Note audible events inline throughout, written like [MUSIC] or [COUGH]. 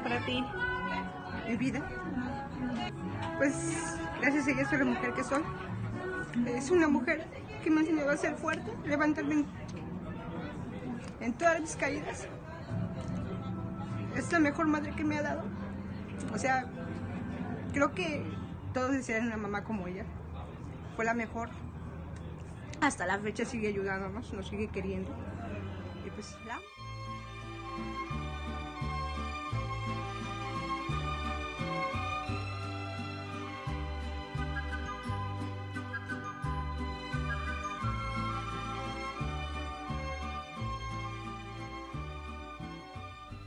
para ti? Mi vida. Pues gracias a ella soy la mujer que soy. Es una mujer que me ha enseñado a ser fuerte, levantarme en, en todas mis caídas. Es la mejor madre que me ha dado. O sea, creo que todos desean una mamá como ella. Fue la mejor. Hasta la fecha sigue ayudándonos, nos sigue queriendo. Y pues la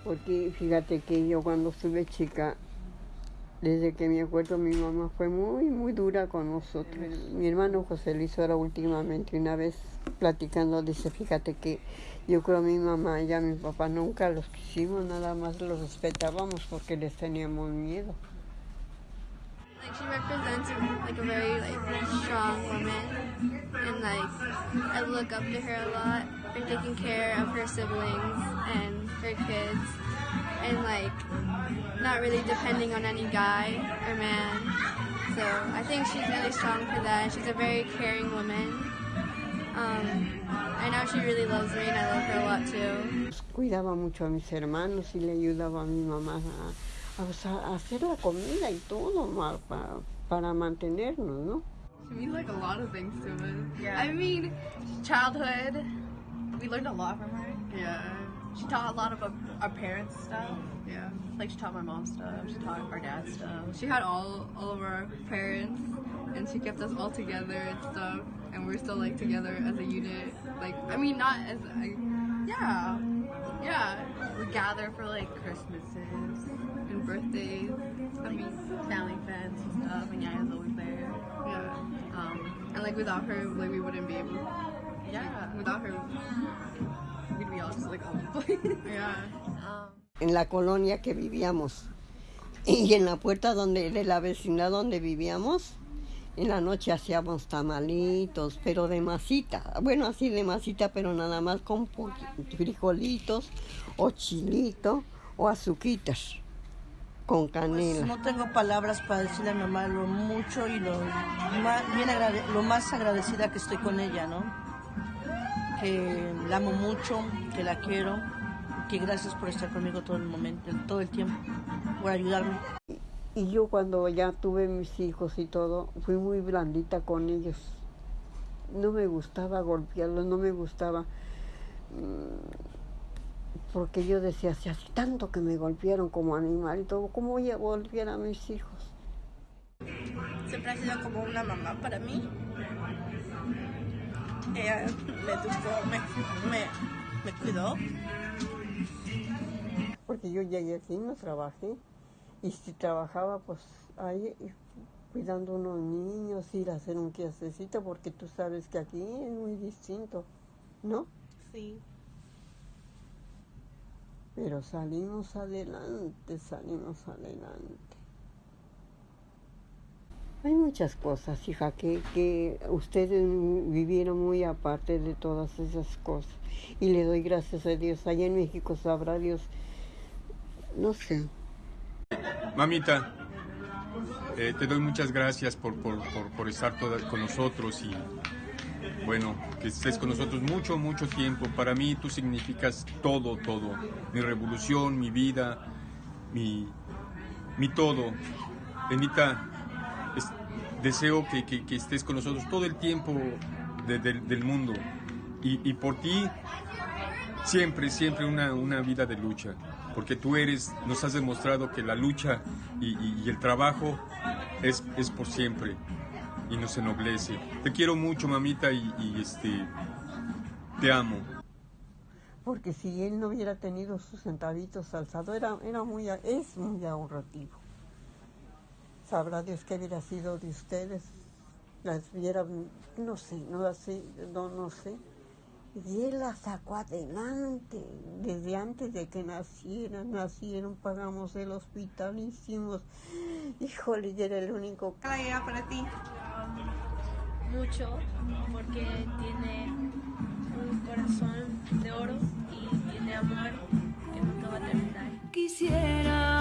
Porque fíjate que yo cuando estuve chica, desde que me acuerdo, mi mamá fue muy, muy dura con nosotros. Mi hermano José Luis ahora últimamente, una vez platicando, dice, fíjate que yo creo mi mamá y a mi papá nunca los quisimos, nada más los respetábamos porque les teníamos miedo. Like she represents like a very like strong woman, and like I look up to her a lot for taking care of her siblings and her kids, and like not really depending on any guy or man. So I think she's really strong for that. She's a very caring woman. Um, I know she really loves me, and I love her a lot too. Cuidaba mucho a mis hermanos y le ayudaba a mi mamá o sea, a hacer la comida y todo ma- pa- para mantenernos, ¿no? She means like a lot of things to us. Yeah. I mean, childhood, we learned a lot from her. Yeah. She taught a lot of our, our parents stuff. Yeah. Like she taught my mom stuff. She taught our dad stuff. She had all all of our parents, and she kept us all together and stuff. And we're still like together as a unit. Like I mean, not as a, yeah, yeah. We gather for like Christmases like without her, like we wouldn't be able. Yeah. Without her, we'd be all just like all over the place. [LAUGHS] yeah. Um, En la colonia que vivíamos y en la puerta donde, de la vecindad donde vivíamos, en la noche hacíamos tamalitos, pero de masita. Bueno, así de masita, pero nada más con frijolitos o chilito o azuquitas con canela. No tengo palabras para decirle a mi mamá lo mucho y lo, bien agrade- lo más agradecida que estoy con ella, ¿no? Que la amo mucho, que la quiero, y que gracias por estar conmigo todo el momento, todo el tiempo, por ayudarme. Y yo cuando ya tuve mis hijos y todo, fui muy blandita con ellos. No me gustaba golpearlos, no me gustaba... mm, Porque yo decía, si hace tanto que me golpearon como animal y todo, ¿cómo voy a golpear a mis hijos? siempre ha sido como una mamá para mí. Ella me educó, me, me, me cuidó. Porque yo llegué aquí, no trabajé. Y si trabajaba, pues ahí cuidando unos niños, ir a hacer un quehacercito, porque tú sabes que aquí es muy distinto, ¿no? Sí. Pero salimos adelante, salimos adelante. Hay muchas cosas, hija, que, que ustedes vivieron muy aparte de todas esas cosas. Y le doy gracias a Dios. Allá en México sabrá Dios, no sé, Mamita, eh, te doy muchas gracias por, por, por- por estar toda- con nosotros y bueno, que estés con nosotros mucho, mucho tiempo. Para mí tú significas todo, todo. Mi revolución, mi vida, mi, mi todo. Benita, es- deseo que, que- estés con nosotros todo el tiempo de- del- mundo. Y, y por ti, siempre, siempre una, una vida de lucha. Porque tú eres, nos has demostrado que la lucha y, y- y el trabajo es, es por siempre y nos ennoblece. Te quiero mucho, mamita, y, y, este, te amo. porque si él no hubiera tenido sus centavitos alzado, era, era muy, es muy ahorrativo. Sabrá Dios que hubiera sido de ustedes, las hubiera, no sé, no así, no, no sé. Y él la sacó adelante, desde antes de que nacieran, nacieron, pagamos el hospital, hicimos, híjole, y era el único ¿Para ella para ti? Mucho, porque tiene un corazón de oro y tiene amor que nunca va a terminar. Quisiera